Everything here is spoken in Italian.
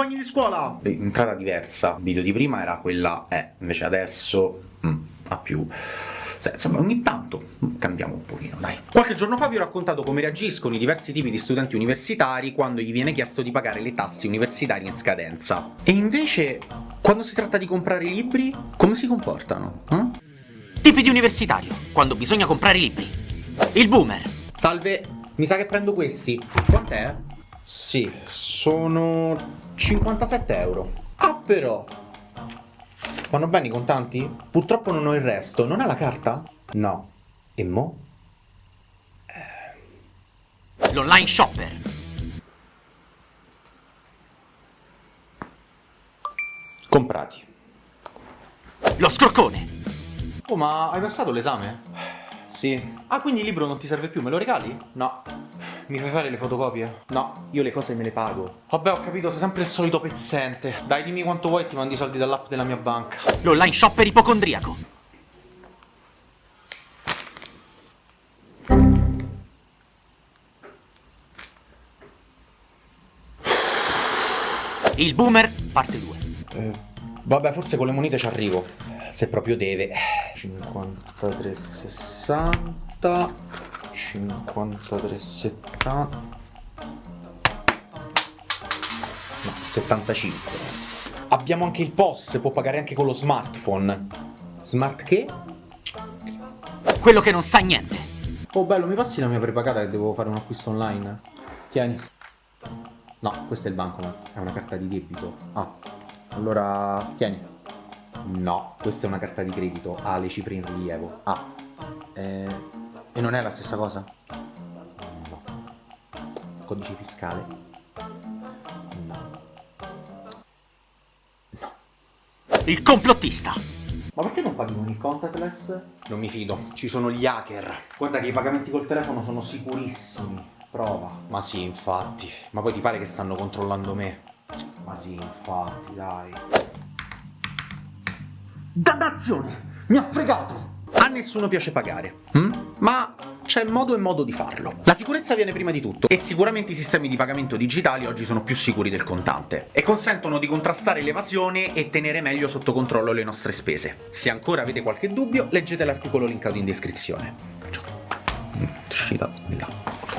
compagni di scuola! Entrata diversa, il video di prima era quella E, invece adesso mm, ha più... Sì, insomma, ogni tanto cambiamo un pochino, dai. Qualche giorno fa vi ho raccontato come reagiscono i diversi tipi di studenti universitari quando gli viene chiesto di pagare le tasse universitarie in scadenza. E invece, quando si tratta di comprare libri, come si comportano? Eh? Tipi di universitario, quando bisogna comprare libri. Il boomer. Salve, mi sa che prendo questi. Quant'è? Sì, sono 57 euro. Ah, però, Vanno bene i contanti? Purtroppo non ho il resto. Non ha la carta? No. E mo? L'online shopper. Comprati. Lo scroccone. Oh, ma hai passato l'esame? Sì. Ah, quindi il libro non ti serve più, me lo regali? No. Mi fai fare le fotocopie? No, io le cose me le pago. Vabbè, ho capito, sei sempre il solito pezzente. Dai, dimmi quanto vuoi e ti mandi i soldi dall'app della mia banca. L'online shopper ipocondriaco. Il boomer, parte 2. Eh, vabbè, forse con le monete ci arrivo. Se proprio deve. 53,60 53,70 No, 75 Abbiamo anche il POS, può pagare anche con lo smartphone. Smart che? Quello che non sa niente. Oh bello, mi passi la mia prepagata che devo fare un acquisto online? Tieni. No, questo è il bancomat, è una carta di debito. Ah, allora tieni. No, questa è una carta di credito, ha le cifre in rilievo. Ah, eh, e non è la stessa cosa? No. Codice fiscale? No. No. Il complottista! Ma perché non paghi con il contactless? Non mi fido, ci sono gli hacker. Guarda che i pagamenti col telefono sono sicurissimi. Prova. Ma sì, infatti. Ma poi ti pare che stanno controllando me? Ma sì, infatti, dai. Dannazione! Mi ha fregato! A nessuno piace pagare, hm? ma c'è modo e modo di farlo. La sicurezza viene prima di tutto, e sicuramente i sistemi di pagamento digitali oggi sono più sicuri del contante, e consentono di contrastare l'evasione e tenere meglio sotto controllo le nostre spese. Se ancora avete qualche dubbio, leggete l'articolo linkato in descrizione. Ciao. Mm, uscita di là.